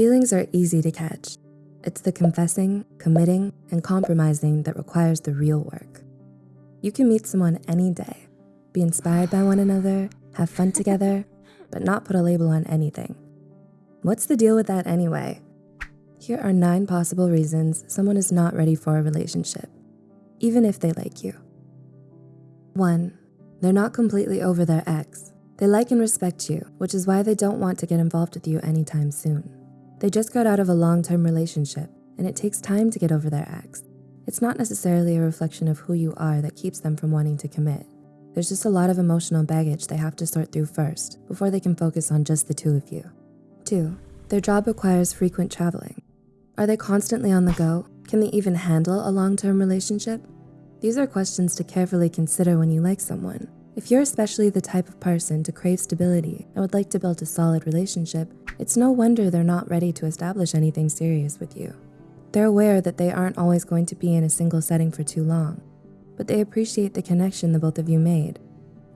Feelings are easy to catch. It's the confessing, committing, and compromising that requires the real work. You can meet someone any day, be inspired by one another, have fun together, but not put a label on anything. What's the deal with that anyway? Here are nine possible reasons someone is not ready for a relationship, even if they like you. One, they're not completely over their ex. They like and respect you, which is why they don't want to get involved with you anytime soon. They just got out of a long-term relationship and it takes time to get over their ex. It's not necessarily a reflection of who you are that keeps them from wanting to commit. There's just a lot of emotional baggage they have to sort through first before they can focus on just the two of you. Two, their job requires frequent traveling. Are they constantly on the go? Can they even handle a long-term relationship? These are questions to carefully consider when you like someone. If you're especially the type of person to crave stability and would like to build a solid relationship, it's no wonder they're not ready to establish anything serious with you. They're aware that they aren't always going to be in a single setting for too long, but they appreciate the connection the both of you made.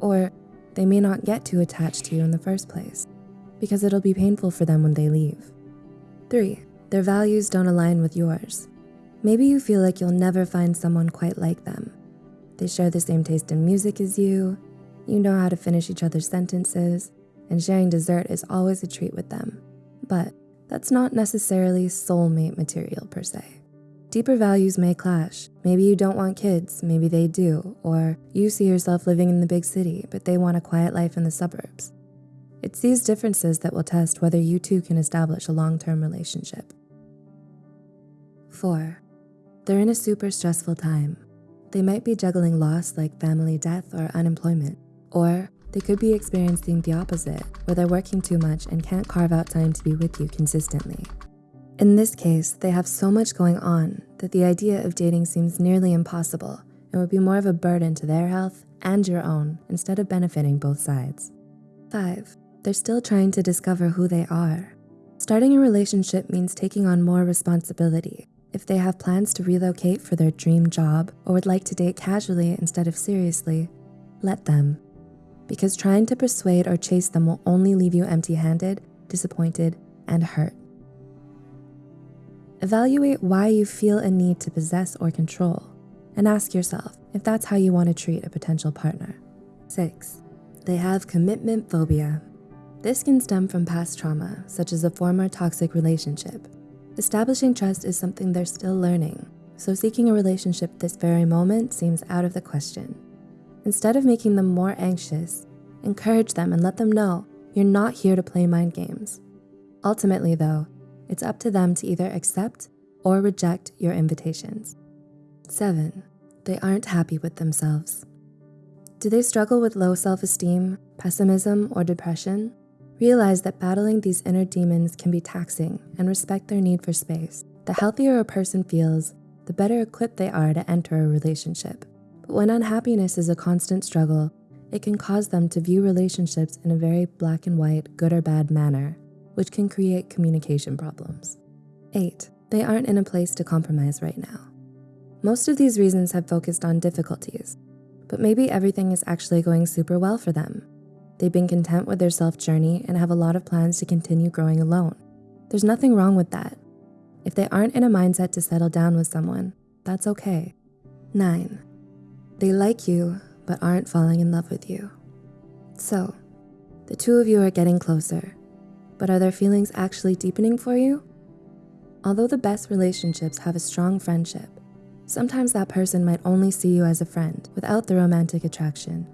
Or they may not get too attached to you in the first place because it'll be painful for them when they leave. Three, their values don't align with yours. Maybe you feel like you'll never find someone quite like them. They share the same taste in music as you, you know how to finish each other's sentences, and sharing dessert is always a treat with them. But that's not necessarily soulmate material per se. Deeper values may clash. Maybe you don't want kids, maybe they do, or you see yourself living in the big city, but they want a quiet life in the suburbs. It's these differences that will test whether you two can establish a long-term relationship. Four, they're in a super stressful time. They might be juggling loss like family death or unemployment, or they could be experiencing the opposite, where they're working too much and can't carve out time to be with you consistently. In this case, they have so much going on that the idea of dating seems nearly impossible and would be more of a burden to their health and your own instead of benefiting both sides. Five, they're still trying to discover who they are. Starting a relationship means taking on more responsibility, if they have plans to relocate for their dream job or would like to date casually instead of seriously, let them. Because trying to persuade or chase them will only leave you empty-handed, disappointed, and hurt. Evaluate why you feel a need to possess or control, and ask yourself if that's how you want to treat a potential partner. Six, they have commitment phobia. This can stem from past trauma, such as a former toxic relationship, Establishing trust is something they're still learning, so seeking a relationship this very moment seems out of the question. Instead of making them more anxious, encourage them and let them know you're not here to play mind games. Ultimately though, it's up to them to either accept or reject your invitations. Seven, they aren't happy with themselves. Do they struggle with low self-esteem, pessimism, or depression? Realize that battling these inner demons can be taxing and respect their need for space. The healthier a person feels, the better equipped they are to enter a relationship. But when unhappiness is a constant struggle, it can cause them to view relationships in a very black and white, good or bad manner, which can create communication problems. Eight, they aren't in a place to compromise right now. Most of these reasons have focused on difficulties, but maybe everything is actually going super well for them They've been content with their self journey and have a lot of plans to continue growing alone. There's nothing wrong with that. If they aren't in a mindset to settle down with someone, that's okay. Nine, they like you, but aren't falling in love with you. So, the two of you are getting closer, but are their feelings actually deepening for you? Although the best relationships have a strong friendship, sometimes that person might only see you as a friend without the romantic attraction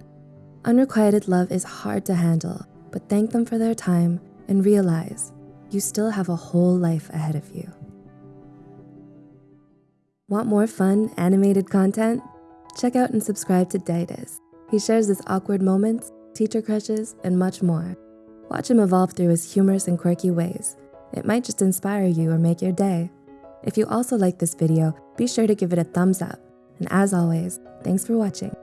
Unrequited love is hard to handle, but thank them for their time and realize you still have a whole life ahead of you. Want more fun, animated content? Check out and subscribe to Daidus. He shares his awkward moments, teacher crushes, and much more. Watch him evolve through his humorous and quirky ways. It might just inspire you or make your day. If you also like this video, be sure to give it a thumbs up. And as always, thanks for watching.